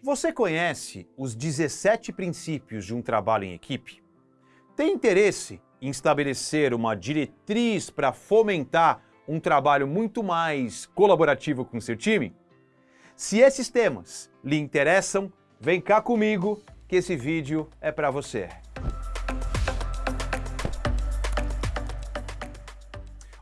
Você conhece os 17 princípios de um trabalho em equipe? Tem interesse em estabelecer uma diretriz para fomentar um trabalho muito mais colaborativo com seu time? Se esses temas lhe interessam, vem cá comigo que esse vídeo é para você.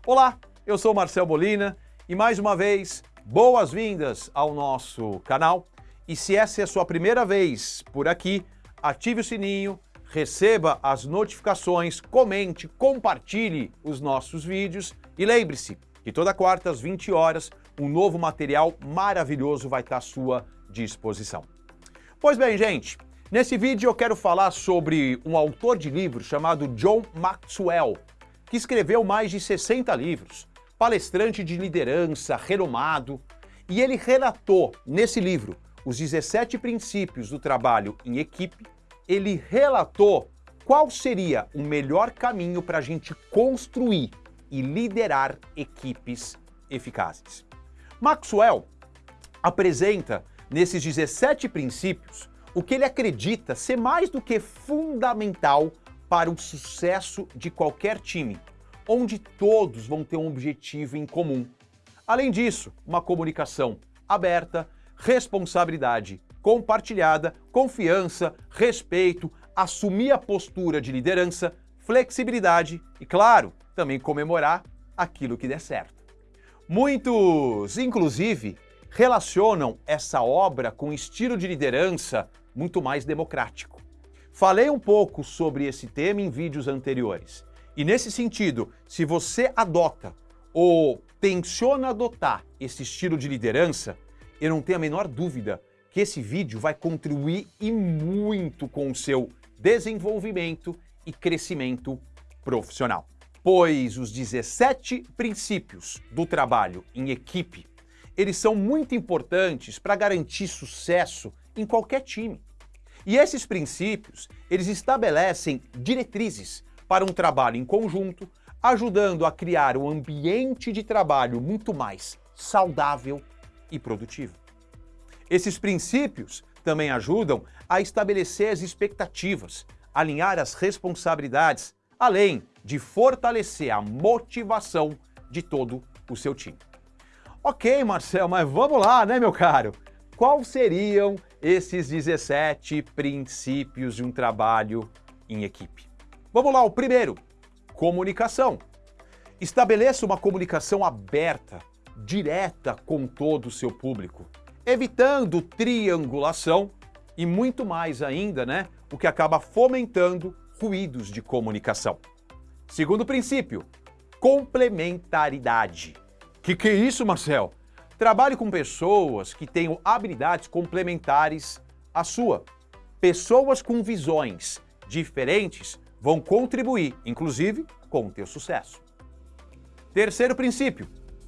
Olá, eu sou Marcel Bolina e mais uma vez, boas-vindas ao nosso canal. E se essa é a sua primeira vez por aqui, ative o sininho, receba as notificações, comente, compartilhe os nossos vídeos e lembre-se que toda quarta às 20 horas um novo material maravilhoso vai estar à sua disposição. Pois bem, gente, nesse vídeo eu quero falar sobre um autor de livros chamado John Maxwell, que escreveu mais de 60 livros, palestrante de liderança renomado, e ele relatou nesse livro os 17 princípios do trabalho em equipe, ele relatou qual seria o melhor caminho para a gente construir e liderar equipes eficazes. Maxwell apresenta nesses 17 princípios o que ele acredita ser mais do que fundamental para o sucesso de qualquer time, onde todos vão ter um objetivo em comum. Além disso, uma comunicação aberta, responsabilidade compartilhada, confiança, respeito, assumir a postura de liderança, flexibilidade e, claro, também comemorar aquilo que der certo. Muitos, inclusive, relacionam essa obra com um estilo de liderança muito mais democrático. Falei um pouco sobre esse tema em vídeos anteriores. E nesse sentido, se você adota ou tenciona adotar esse estilo de liderança, eu não tenho a menor dúvida que esse vídeo vai contribuir e muito com o seu desenvolvimento e crescimento profissional. Pois os 17 princípios do trabalho em equipe, eles são muito importantes para garantir sucesso em qualquer time. E esses princípios, eles estabelecem diretrizes para um trabalho em conjunto, ajudando a criar um ambiente de trabalho muito mais saudável e produtivo. Esses princípios também ajudam a estabelecer as expectativas, alinhar as responsabilidades, além de fortalecer a motivação de todo o seu time. Ok, Marcel, mas vamos lá, né, meu caro? Quais seriam esses 17 princípios de um trabalho em equipe? Vamos lá, o primeiro, comunicação. Estabeleça uma comunicação aberta, direta com todo o seu público, evitando triangulação e muito mais ainda, né, o que acaba fomentando ruídos de comunicação. Segundo princípio, complementaridade. Que que é isso, Marcel? Trabalhe com pessoas que tenham habilidades complementares à sua. Pessoas com visões diferentes vão contribuir, inclusive, com o teu sucesso. Terceiro princípio,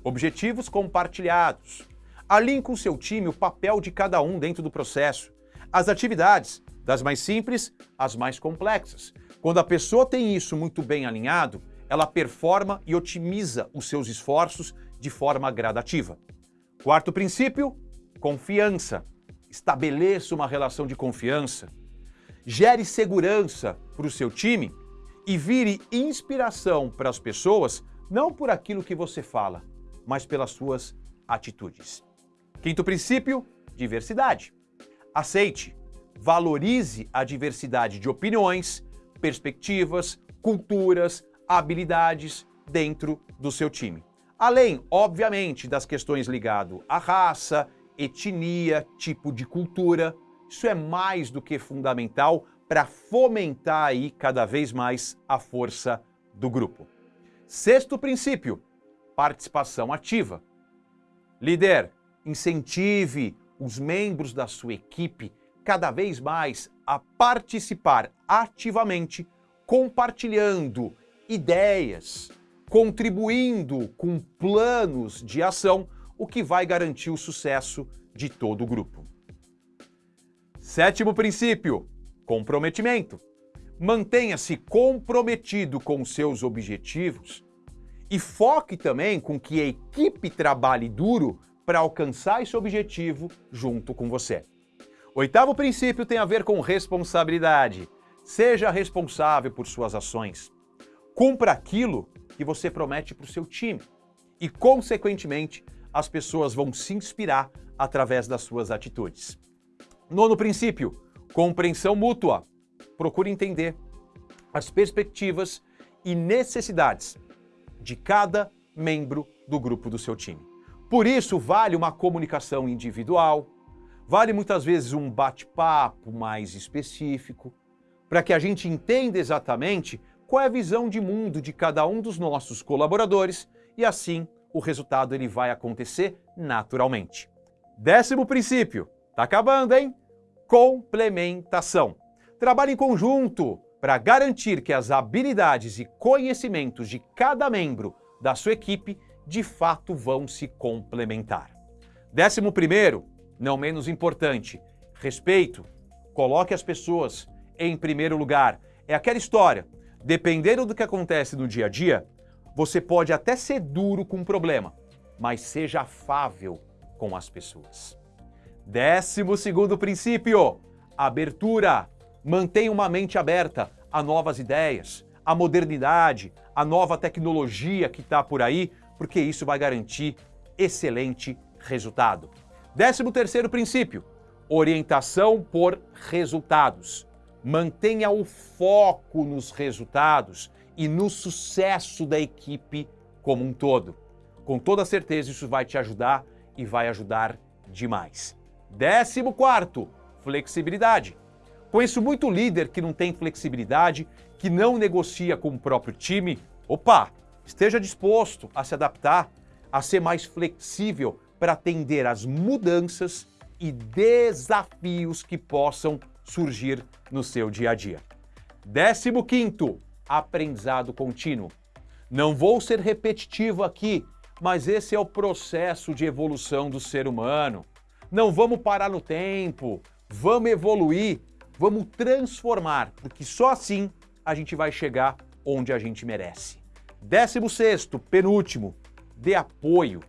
Objetivos compartilhados. Alinhe com seu time o papel de cada um dentro do processo. As atividades, das mais simples às mais complexas. Quando a pessoa tem isso muito bem alinhado, ela performa e otimiza os seus esforços de forma gradativa. Quarto princípio, confiança. Estabeleça uma relação de confiança. Gere segurança para o seu time e vire inspiração para as pessoas, não por aquilo que você fala, mas pelas suas atitudes. Quinto princípio, diversidade. Aceite, valorize a diversidade de opiniões, perspectivas, culturas, habilidades dentro do seu time. Além, obviamente, das questões ligadas à raça, etnia, tipo de cultura, isso é mais do que fundamental para fomentar aí cada vez mais a força do grupo. Sexto princípio, participação ativa. Líder, incentive os membros da sua equipe cada vez mais a participar ativamente, compartilhando ideias, contribuindo com planos de ação, o que vai garantir o sucesso de todo o grupo. Sétimo princípio, comprometimento. Mantenha-se comprometido com seus objetivos e foque também com que a equipe trabalhe duro para alcançar esse objetivo junto com você. Oitavo princípio tem a ver com responsabilidade. Seja responsável por suas ações. Cumpra aquilo que você promete para o seu time. E, consequentemente, as pessoas vão se inspirar através das suas atitudes. Nono princípio, compreensão mútua. Procure entender as perspectivas e necessidades de cada membro do grupo do seu time. Por isso, vale uma comunicação individual, vale muitas vezes um bate-papo mais específico, para que a gente entenda exatamente qual é a visão de mundo de cada um dos nossos colaboradores e assim o resultado ele vai acontecer naturalmente. Décimo princípio, tá acabando, hein? Complementação. Trabalhe em conjunto para garantir que as habilidades e conhecimentos de cada membro da sua equipe de fato vão se complementar. Décimo primeiro, não menos importante, respeito. Coloque as pessoas em primeiro lugar. É aquela história, dependendo do que acontece no dia a dia, você pode até ser duro com o problema, mas seja afável com as pessoas. Décimo segundo princípio, abertura. Mantenha uma mente aberta a novas ideias, a modernidade, a nova tecnologia que está por aí, porque isso vai garantir excelente resultado. Décimo terceiro princípio, orientação por resultados. Mantenha o foco nos resultados e no sucesso da equipe como um todo. Com toda certeza isso vai te ajudar e vai ajudar demais. Décimo quarto, flexibilidade. Conheço muito líder que não tem flexibilidade, que não negocia com o próprio time. Opa, esteja disposto a se adaptar, a ser mais flexível para atender às mudanças e desafios que possam surgir no seu dia a dia. Décimo quinto, aprendizado contínuo. Não vou ser repetitivo aqui, mas esse é o processo de evolução do ser humano. Não vamos parar no tempo, vamos evoluir, vamos transformar, porque só assim a gente vai chegar onde a gente merece. Décimo sexto, penúltimo, dê apoio,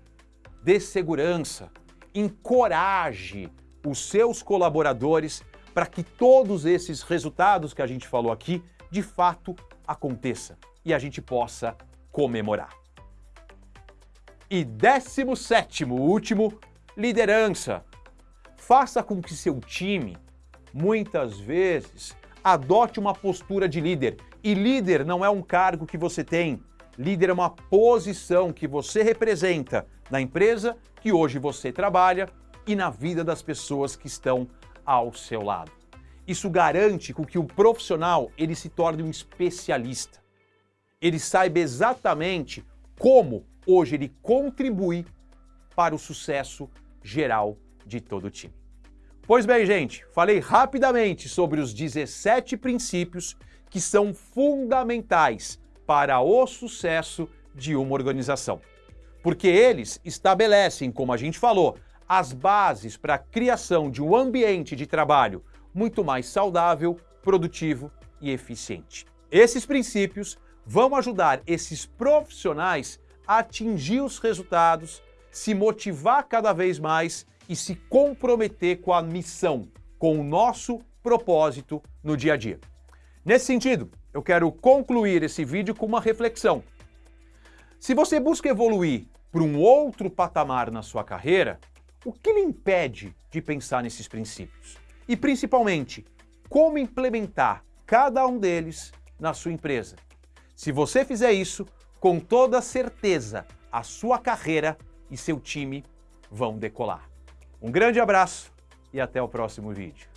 dê segurança, encoraje os seus colaboradores para que todos esses resultados que a gente falou aqui, de fato, aconteça e a gente possa comemorar. E décimo sétimo, último, liderança. Faça com que seu time, muitas vezes, adote uma postura de líder. E líder não é um cargo que você tem. Líder é uma posição que você representa na empresa que hoje você trabalha e na vida das pessoas que estão ao seu lado. Isso garante com que o profissional ele se torne um especialista. Ele saiba exatamente como hoje ele contribui para o sucesso geral de todo o time. Pois bem, gente, falei rapidamente sobre os 17 princípios que são fundamentais para o sucesso de uma organização. Porque eles estabelecem, como a gente falou, as bases para a criação de um ambiente de trabalho muito mais saudável, produtivo e eficiente. Esses princípios vão ajudar esses profissionais a atingir os resultados, se motivar cada vez mais e se comprometer com a missão, com o nosso propósito no dia a dia. Nesse sentido, eu quero concluir esse vídeo com uma reflexão. Se você busca evoluir para um outro patamar na sua carreira, o que lhe impede de pensar nesses princípios? E principalmente, como implementar cada um deles na sua empresa? Se você fizer isso, com toda certeza, a sua carreira e seu time vão decolar. Um grande abraço e até o próximo vídeo.